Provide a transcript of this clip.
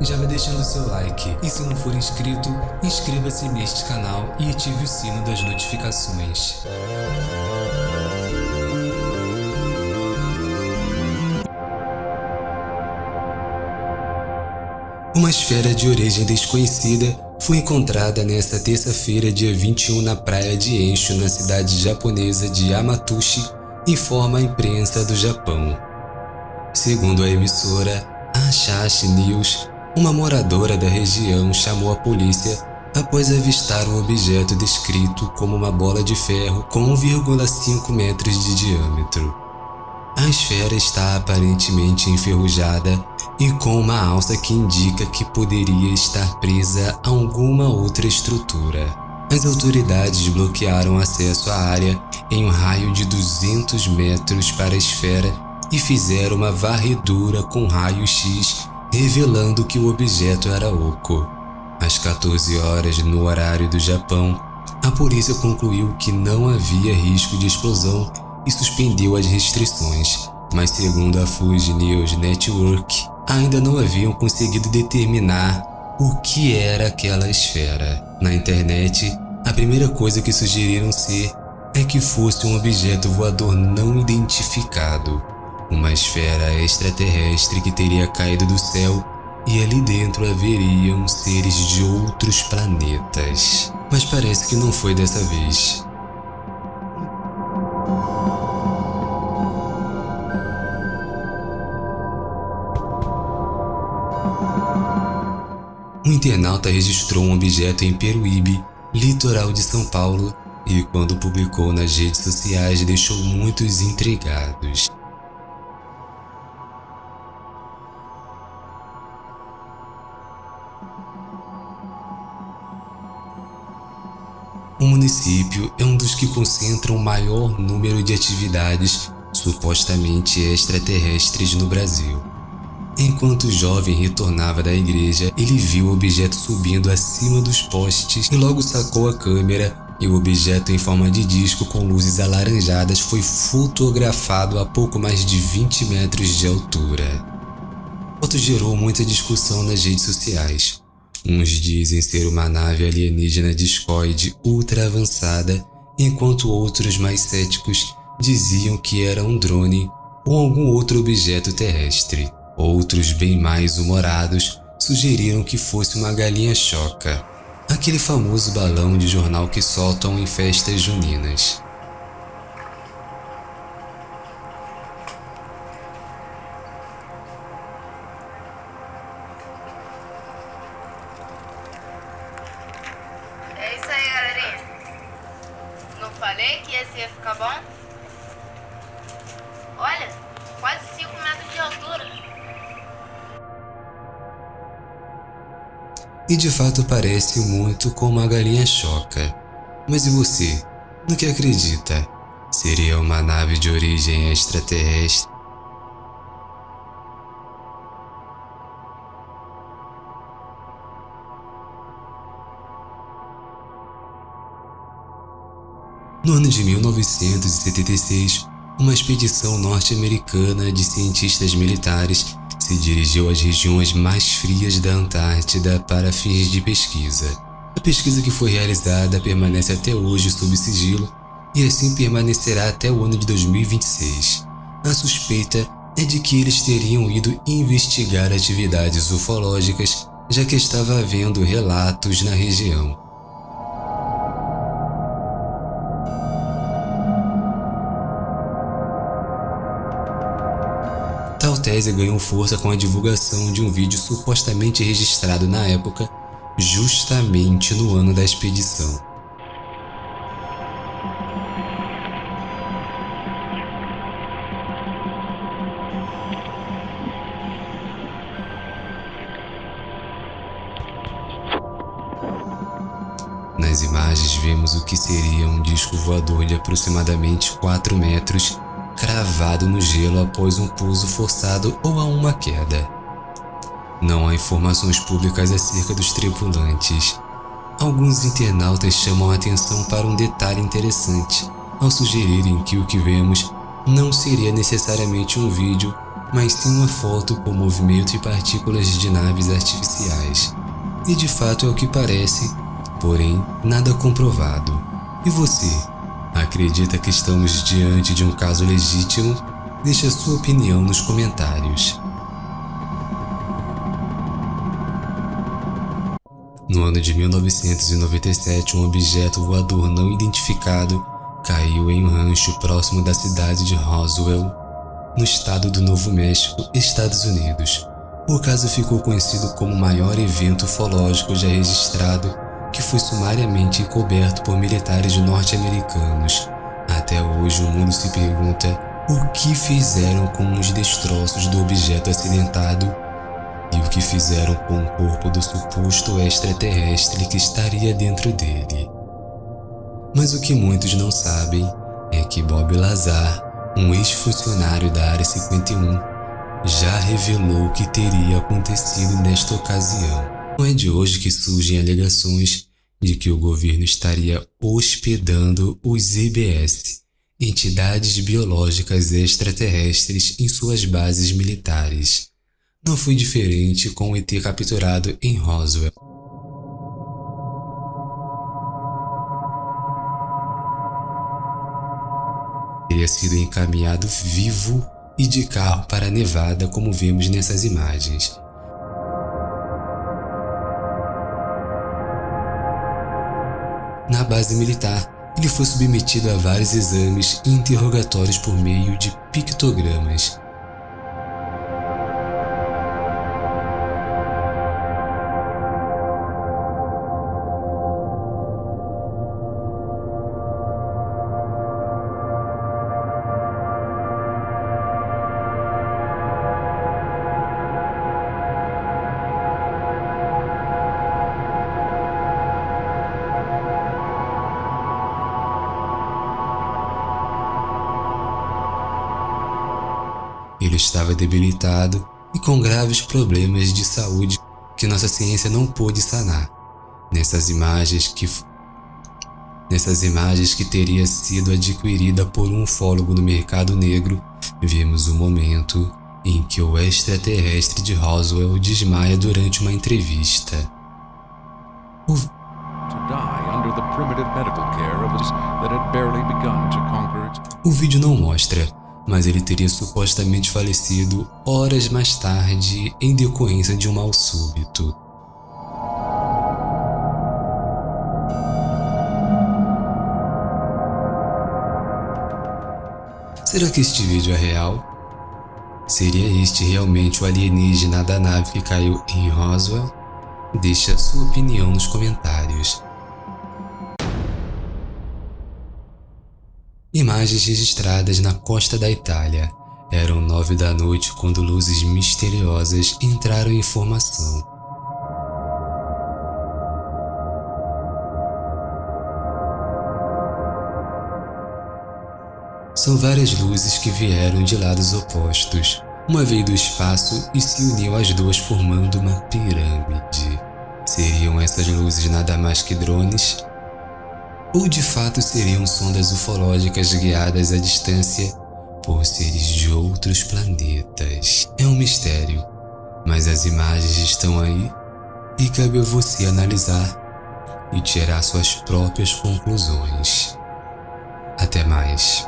já vai deixando seu like e se não for inscrito, inscreva-se neste canal e ative o sino das notificações. Uma esfera de origem desconhecida foi encontrada nesta terça-feira, dia 21, na praia de Ensho, na cidade japonesa de Yamatushi, informa a imprensa do Japão. Segundo a emissora Asahi News, uma moradora da região chamou a polícia após avistar um objeto descrito como uma bola de ferro com 1,5 metros de diâmetro. A esfera está aparentemente enferrujada e com uma alça que indica que poderia estar presa a alguma outra estrutura. As autoridades bloquearam acesso à área em um raio de 200 metros para a esfera e fizeram uma varredura com raio-x revelando que o objeto era oco. Às 14 horas no horário do Japão, a polícia concluiu que não havia risco de explosão e suspendeu as restrições, mas segundo a Fuji News Network, ainda não haviam conseguido determinar o que era aquela esfera. Na internet, a primeira coisa que sugeriram ser é que fosse um objeto voador não identificado, uma esfera extraterrestre que teria caído do céu e ali dentro haveriam seres de outros planetas. Mas parece que não foi dessa vez. Um internauta registrou um objeto em Peruíbe, litoral de São Paulo, e quando publicou nas redes sociais deixou muitos intrigados. O município é um dos que concentram o maior número de atividades supostamente extraterrestres no Brasil. Enquanto o jovem retornava da igreja, ele viu o objeto subindo acima dos postes e logo sacou a câmera e o objeto em forma de disco com luzes alaranjadas foi fotografado a pouco mais de 20 metros de altura. A foto gerou muita discussão nas redes sociais. Uns dizem ser uma nave alienígena discoide ultra avançada, enquanto outros mais céticos diziam que era um drone ou algum outro objeto terrestre. Outros, bem mais humorados, sugeriram que fosse uma galinha choca, aquele famoso balão de jornal que soltam em festas juninas. Falei que esse ia ficar bom? Olha, quase 5 metros de altura. E de fato parece muito com uma galinha choca. Mas e você? No que acredita? Seria uma nave de origem extraterrestre? No ano de 1976, uma expedição norte-americana de cientistas militares se dirigiu às regiões mais frias da Antártida para fins de pesquisa. A pesquisa que foi realizada permanece até hoje sob sigilo e assim permanecerá até o ano de 2026. A suspeita é de que eles teriam ido investigar atividades ufológicas, já que estava havendo relatos na região. Tese ganhou força com a divulgação de um vídeo supostamente registrado na época, justamente no ano da expedição. Nas imagens vemos o que seria um disco voador de aproximadamente 4 metros cravado no gelo após um pouso forçado ou a uma queda. Não há informações públicas acerca dos tripulantes. Alguns internautas chamam a atenção para um detalhe interessante, ao sugerirem que o que vemos não seria necessariamente um vídeo mas sim uma foto com movimento e partículas de naves artificiais. E de fato é o que parece, porém nada comprovado. E você? Acredita que estamos diante de um caso legítimo? Deixe sua opinião nos comentários. No ano de 1997, um objeto voador não identificado caiu em um rancho próximo da cidade de Roswell, no estado do Novo México, Estados Unidos. O caso ficou conhecido como o maior evento ufológico já registrado, que foi sumariamente coberto por militares norte-americanos. Até hoje o mundo se pergunta o que fizeram com os destroços do objeto acidentado e o que fizeram com o corpo do suposto extraterrestre que estaria dentro dele. Mas o que muitos não sabem é que Bob Lazar, um ex-funcionário da Área 51, já revelou o que teria acontecido nesta ocasião. Não é de hoje que surgem alegações de que o governo estaria hospedando os EBS, entidades biológicas extraterrestres, em suas bases militares. Não foi diferente com o ET capturado em Roswell. Teria sido encaminhado vivo e de carro para Nevada como vemos nessas imagens. Na base militar, ele foi submetido a vários exames e interrogatórios por meio de pictogramas. Estava debilitado e com graves problemas de saúde que nossa ciência não pôde sanar. Nessas imagens que Nessas imagens que teria sido adquirida por um ufólogo no mercado negro, vemos o momento em que o extraterrestre de Roswell desmaia durante uma entrevista. O, o vídeo não mostra, mas ele teria supostamente falecido horas mais tarde em decorrência de um mal súbito. Será que este vídeo é real? Seria este realmente o alienígena da nave que caiu em Roswell? Deixe a sua opinião nos comentários. Imagens registradas na costa da Itália. Eram nove da noite quando luzes misteriosas entraram em formação. São várias luzes que vieram de lados opostos. Uma veio do espaço e se uniu às duas formando uma pirâmide. Seriam essas luzes nada mais que drones ou de fato seriam sondas ufológicas guiadas à distância por seres de outros planetas. É um mistério, mas as imagens estão aí e cabe a você analisar e tirar suas próprias conclusões. Até mais.